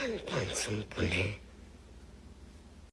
半怎不灵。